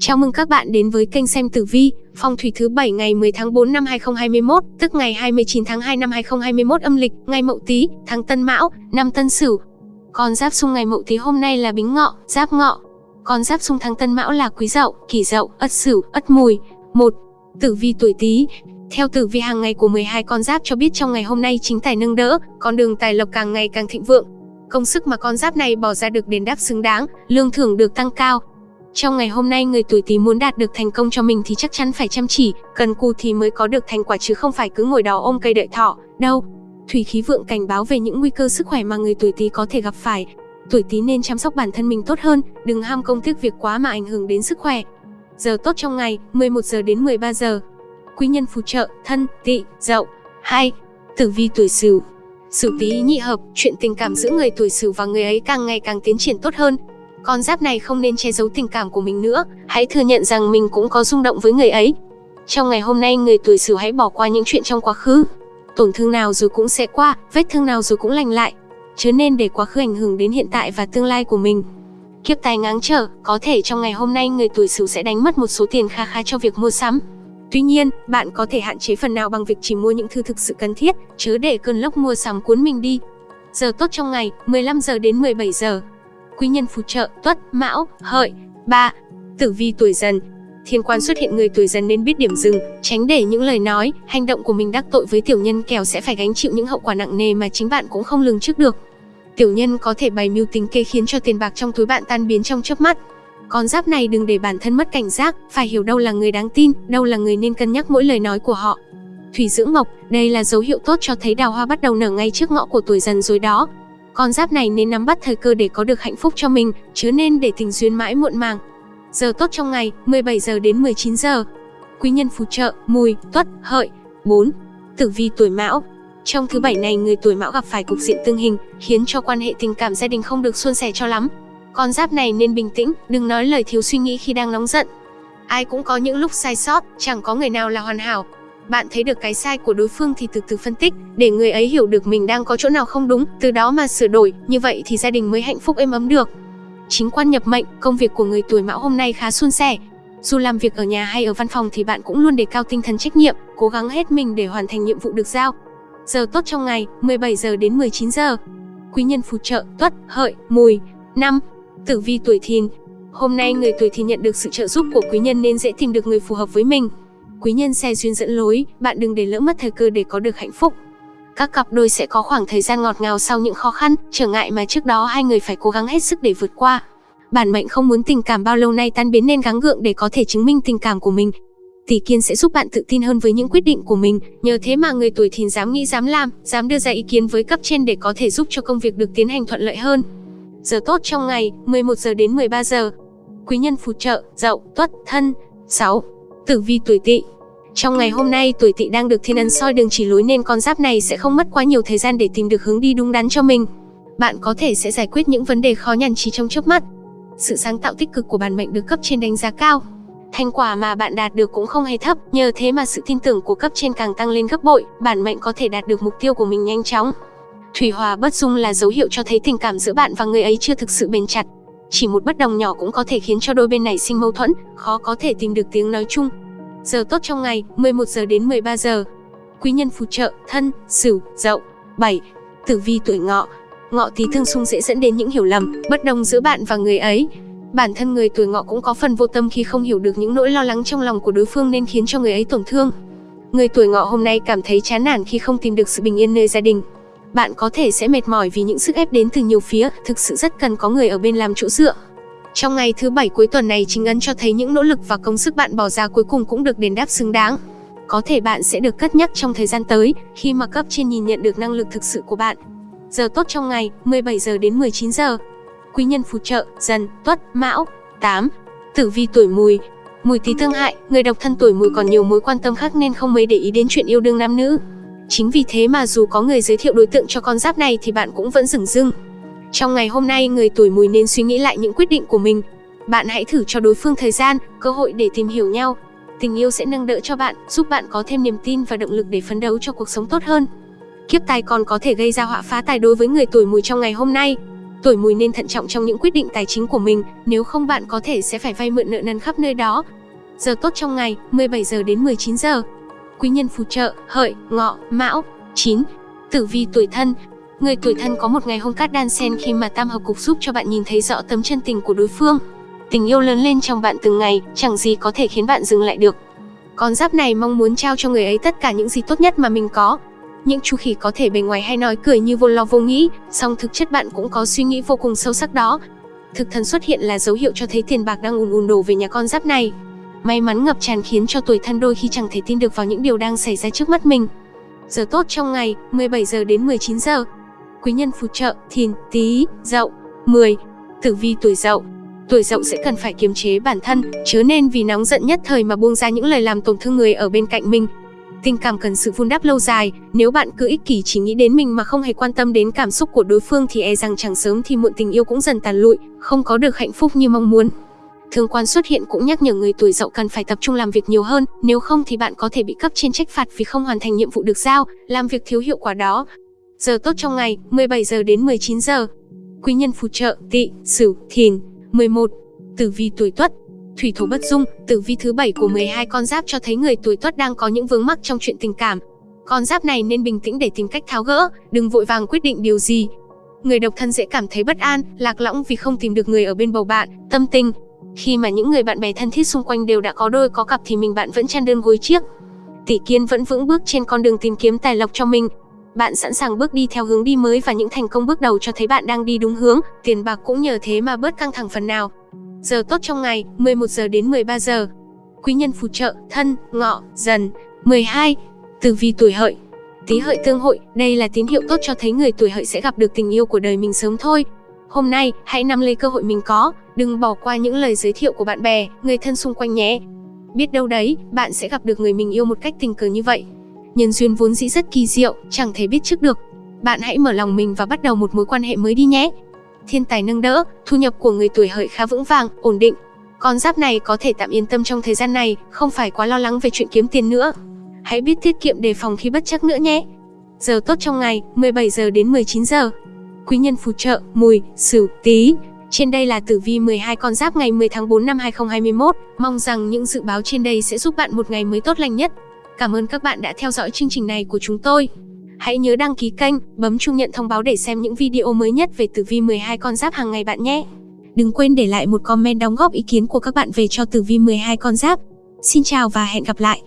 Chào mừng các bạn đến với kênh xem tử vi, phong thủy thứ 7 ngày 10 tháng 4 năm 2021, tức ngày 29 tháng 2 năm 2021 âm lịch, ngày Mậu Tý, tháng Tân Mão, năm Tân Sửu. Con giáp xung ngày Mậu Tý hôm nay là Bính Ngọ, Giáp Ngọ. Con giáp xung tháng Tân Mão là Quý Dậu, Kỷ Dậu, Ất Sửu, Ất Mùi. 1. Tử vi tuổi Tý. Theo tử vi hàng ngày của 12 con giáp cho biết trong ngày hôm nay chính tài nâng đỡ, con đường tài lộc càng ngày càng thịnh vượng. Công sức mà con giáp này bỏ ra được đền đáp xứng đáng, lương thưởng được tăng cao, trong ngày hôm nay người tuổi Tý muốn đạt được thành công cho mình thì chắc chắn phải chăm chỉ, cần cù thì mới có được thành quả chứ không phải cứ ngồi đó ôm cây đợi thọ, đâu. Thủy khí vượng cảnh báo về những nguy cơ sức khỏe mà người tuổi Tý có thể gặp phải. Tuổi Tý nên chăm sóc bản thân mình tốt hơn, đừng ham công tiếc việc quá mà ảnh hưởng đến sức khỏe. Giờ tốt trong ngày, 11 giờ đến 13 giờ. Quý nhân phù trợ, thân, tỵ, dậu. 2. Tử vi tuổi Sửu. Sửu Tý nhị hợp, chuyện tình cảm giữa người tuổi Sửu và người ấy càng ngày càng tiến triển tốt hơn, con giáp này không nên che giấu tình cảm của mình nữa, hãy thừa nhận rằng mình cũng có rung động với người ấy. Trong ngày hôm nay người tuổi Sửu hãy bỏ qua những chuyện trong quá khứ. Tổn thương nào rồi cũng sẽ qua, vết thương nào rồi cũng lành lại. Chứ nên để quá khứ ảnh hưởng đến hiện tại và tương lai của mình. Kiếp tài ngáng trở, có thể trong ngày hôm nay người tuổi Sửu sẽ đánh mất một số tiền kha khá cho việc mua sắm. Tuy nhiên, bạn có thể hạn chế phần nào bằng việc chỉ mua những thứ thực sự cần thiết, chớ để cơn lốc mua sắm cuốn mình đi. Giờ tốt trong ngày, 15 giờ đến 17 giờ quý nhân phù trợ, tuất, mão, hợi, ba, tử vi tuổi dần. Thiên quan xuất hiện người tuổi dần nên biết điểm dừng, tránh để những lời nói, hành động của mình đắc tội với tiểu nhân kèo sẽ phải gánh chịu những hậu quả nặng nề mà chính bạn cũng không lường trước được. Tiểu nhân có thể bày mưu tính kê khiến cho tiền bạc trong túi bạn tan biến trong chớp mắt. Con giáp này đừng để bản thân mất cảnh giác, phải hiểu đâu là người đáng tin, đâu là người nên cân nhắc mỗi lời nói của họ. Thủy dưỡng mộc, đây là dấu hiệu tốt cho thấy đào hoa bắt đầu nở ngay trước ngõ của tuổi dần rồi đó con giáp này nên nắm bắt thời cơ để có được hạnh phúc cho mình, chứ nên để tình duyên mãi muộn màng. Giờ tốt trong ngày, 17 giờ đến 19 giờ. Quý nhân phù trợ, mùi, tuất, hợi. 4. Tử vi tuổi mão, trong thứ bảy này người tuổi mão gặp phải cục diện tương hình, khiến cho quan hệ tình cảm gia đình không được suôn sẻ cho lắm. Con giáp này nên bình tĩnh, đừng nói lời thiếu suy nghĩ khi đang nóng giận. Ai cũng có những lúc sai sót, chẳng có người nào là hoàn hảo, bạn thấy được cái sai của đối phương thì từ từ phân tích, để người ấy hiểu được mình đang có chỗ nào không đúng, từ đó mà sửa đổi, như vậy thì gia đình mới hạnh phúc êm ấm được. Chính quan nhập mệnh, công việc của người tuổi mão hôm nay khá suôn sẻ. Dù làm việc ở nhà hay ở văn phòng thì bạn cũng luôn đề cao tinh thần trách nhiệm, cố gắng hết mình để hoàn thành nhiệm vụ được giao. Giờ tốt trong ngày, 17 giờ đến 19 giờ. Quý nhân phù trợ, tuất, hợi, mùi. năm Tử vi tuổi thìn. Hôm nay người tuổi thìn nhận được sự trợ giúp của quý nhân nên dễ tìm được người phù hợp với mình quý nhân xe duyên dẫn lối, bạn đừng để lỡ mất thời cơ để có được hạnh phúc. Các cặp đôi sẽ có khoảng thời gian ngọt ngào sau những khó khăn, trở ngại mà trước đó hai người phải cố gắng hết sức để vượt qua. Bản mệnh không muốn tình cảm bao lâu nay tan biến nên gắng gượng để có thể chứng minh tình cảm của mình. Tỷ kiên sẽ giúp bạn tự tin hơn với những quyết định của mình, nhờ thế mà người tuổi thìn dám nghĩ dám làm, dám đưa ra ý kiến với cấp trên để có thể giúp cho công việc được tiến hành thuận lợi hơn. Giờ tốt trong ngày, 11 giờ đến 13 giờ. Quý nhân phù trợ, dậu, tuất, thân. 6. Tử vi tuổi tỵ trong ngày hôm nay, tuổi tỵ đang được thiên ấn soi đường chỉ lối nên con giáp này sẽ không mất quá nhiều thời gian để tìm được hướng đi đúng đắn cho mình. Bạn có thể sẽ giải quyết những vấn đề khó nhằn chỉ trong chớp mắt. Sự sáng tạo tích cực của bản mệnh được cấp trên đánh giá cao. Thành quả mà bạn đạt được cũng không hề thấp, nhờ thế mà sự tin tưởng của cấp trên càng tăng lên gấp bội, bản mệnh có thể đạt được mục tiêu của mình nhanh chóng. Thủy hòa bất dung là dấu hiệu cho thấy tình cảm giữa bạn và người ấy chưa thực sự bền chặt. Chỉ một bất đồng nhỏ cũng có thể khiến cho đôi bên này sinh mâu thuẫn, khó có thể tìm được tiếng nói chung. Giờ tốt trong ngày, 11 giờ đến 13 giờ. Quý nhân phù trợ, thân, sửu, dậu. 7. Tử vi tuổi ngọ. Ngọ tí thương xung dễ dẫn đến những hiểu lầm, bất đồng giữa bạn và người ấy. Bản thân người tuổi ngọ cũng có phần vô tâm khi không hiểu được những nỗi lo lắng trong lòng của đối phương nên khiến cho người ấy tổn thương. Người tuổi ngọ hôm nay cảm thấy chán nản khi không tìm được sự bình yên nơi gia đình. Bạn có thể sẽ mệt mỏi vì những sức ép đến từ nhiều phía, thực sự rất cần có người ở bên làm chỗ dựa. Trong ngày thứ bảy cuối tuần này chính ấn cho thấy những nỗ lực và công sức bạn bỏ ra cuối cùng cũng được đền đáp xứng đáng. Có thể bạn sẽ được cất nhắc trong thời gian tới khi mà cấp trên nhìn nhận được năng lực thực sự của bạn. Giờ tốt trong ngày 17 giờ đến 19 giờ. Quý nhân phù trợ Dần, Tuất, Mão. 8. Tử vi tuổi Mùi. Mùi Tý tương hại, người độc thân tuổi Mùi còn nhiều mối quan tâm khác nên không mấy để ý đến chuyện yêu đương nam nữ. Chính vì thế mà dù có người giới thiệu đối tượng cho con giáp này thì bạn cũng vẫn dừng dưng. Trong ngày hôm nay, người tuổi mùi nên suy nghĩ lại những quyết định của mình. Bạn hãy thử cho đối phương thời gian, cơ hội để tìm hiểu nhau. Tình yêu sẽ nâng đỡ cho bạn, giúp bạn có thêm niềm tin và động lực để phấn đấu cho cuộc sống tốt hơn. Kiếp tài còn có thể gây ra họa phá tài đối với người tuổi mùi trong ngày hôm nay. tuổi mùi nên thận trọng trong những quyết định tài chính của mình, nếu không bạn có thể sẽ phải vay mượn nợ nần khắp nơi đó. Giờ tốt trong ngày, 17 giờ đến 19 giờ. Quý nhân phù trợ, hợi, ngọ, mão. 9. Tử vi tuổi thân, Người tuổi thân có một ngày hôn cát đan sen khi mà tam hợp cục giúp cho bạn nhìn thấy rõ tấm chân tình của đối phương. Tình yêu lớn lên trong bạn từng ngày, chẳng gì có thể khiến bạn dừng lại được. Con giáp này mong muốn trao cho người ấy tất cả những gì tốt nhất mà mình có. Những chú khỉ có thể bề ngoài hay nói cười như vô lo vô nghĩ, song thực chất bạn cũng có suy nghĩ vô cùng sâu sắc đó. Thực thần xuất hiện là dấu hiệu cho thấy tiền bạc đang ùn ùn đổ về nhà con giáp này. May mắn ngập tràn khiến cho tuổi thân đôi khi chẳng thể tin được vào những điều đang xảy ra trước mắt mình. Giờ tốt trong ngày, 17 giờ đến 19 giờ. Quý nhân phù trợ, thìn, tý, dậu. 10. Tử vi tuổi dậu Tuổi dậu sẽ cần phải kiềm chế bản thân, chớ nên vì nóng giận nhất thời mà buông ra những lời làm tổn thương người ở bên cạnh mình. Tình cảm cần sự vun đắp lâu dài, nếu bạn cứ ích kỷ chỉ nghĩ đến mình mà không hề quan tâm đến cảm xúc của đối phương thì e rằng chẳng sớm thì muộn tình yêu cũng dần tàn lụi, không có được hạnh phúc như mong muốn. Thương quan xuất hiện cũng nhắc nhở người tuổi dậu cần phải tập trung làm việc nhiều hơn, nếu không thì bạn có thể bị cấp trên trách phạt vì không hoàn thành nhiệm vụ được giao, làm việc thiếu hiệu quả đó. Giờ tốt trong ngày, 17 giờ đến 19 giờ. Quý nhân phù trợ, tỵ, sửu, thìn. 11. Tử vi tuổi Tuất Thủy thổ bất dung, tử vi thứ bảy của 12 con giáp cho thấy người tuổi Tuất đang có những vướng mắc trong chuyện tình cảm. Con giáp này nên bình tĩnh để tìm cách tháo gỡ, đừng vội vàng quyết định điều gì. Người độc thân dễ cảm thấy bất an, lạc lõng vì không tìm được người ở bên bầu bạn, tâm tình. Khi mà những người bạn bè thân thiết xung quanh đều đã có đôi có cặp thì mình bạn vẫn chăn đơn gối chiếc. Tỷ Kiên vẫn vững bước trên con đường tìm kiếm tài lộc cho mình, bạn sẵn sàng bước đi theo hướng đi mới và những thành công bước đầu cho thấy bạn đang đi đúng hướng, tiền bạc cũng nhờ thế mà bớt căng thẳng phần nào. Giờ tốt trong ngày, 11 giờ đến 13 giờ. Quý nhân phù trợ, thân, ngọ, dần. 12. Tử vi tuổi hợi Tý hợi tương hội, đây là tín hiệu tốt cho thấy người tuổi hợi sẽ gặp được tình yêu của đời mình sớm thôi. Hôm nay, hãy nắm lấy cơ hội mình có, đừng bỏ qua những lời giới thiệu của bạn bè, người thân xung quanh nhé. Biết đâu đấy, bạn sẽ gặp được người mình yêu một cách tình cờ như vậy nhân duyên vốn dĩ rất kỳ diệu, chẳng thể biết trước được. Bạn hãy mở lòng mình và bắt đầu một mối quan hệ mới đi nhé. Thiên tài nâng đỡ, thu nhập của người tuổi hợi khá vững vàng, ổn định. Con giáp này có thể tạm yên tâm trong thời gian này, không phải quá lo lắng về chuyện kiếm tiền nữa. Hãy biết tiết kiệm đề phòng khi bất chắc nữa nhé. Giờ tốt trong ngày, 17 giờ đến 19 giờ. Quý nhân phù trợ, mùi, sửu, tí. Trên đây là tử vi 12 con giáp ngày 10 tháng 4 năm 2021. Mong rằng những dự báo trên đây sẽ giúp bạn một ngày mới tốt lành nhất. Cảm ơn các bạn đã theo dõi chương trình này của chúng tôi. Hãy nhớ đăng ký kênh, bấm chuông nhận thông báo để xem những video mới nhất về tử vi 12 con giáp hàng ngày bạn nhé. Đừng quên để lại một comment đóng góp ý kiến của các bạn về cho tử vi 12 con giáp. Xin chào và hẹn gặp lại.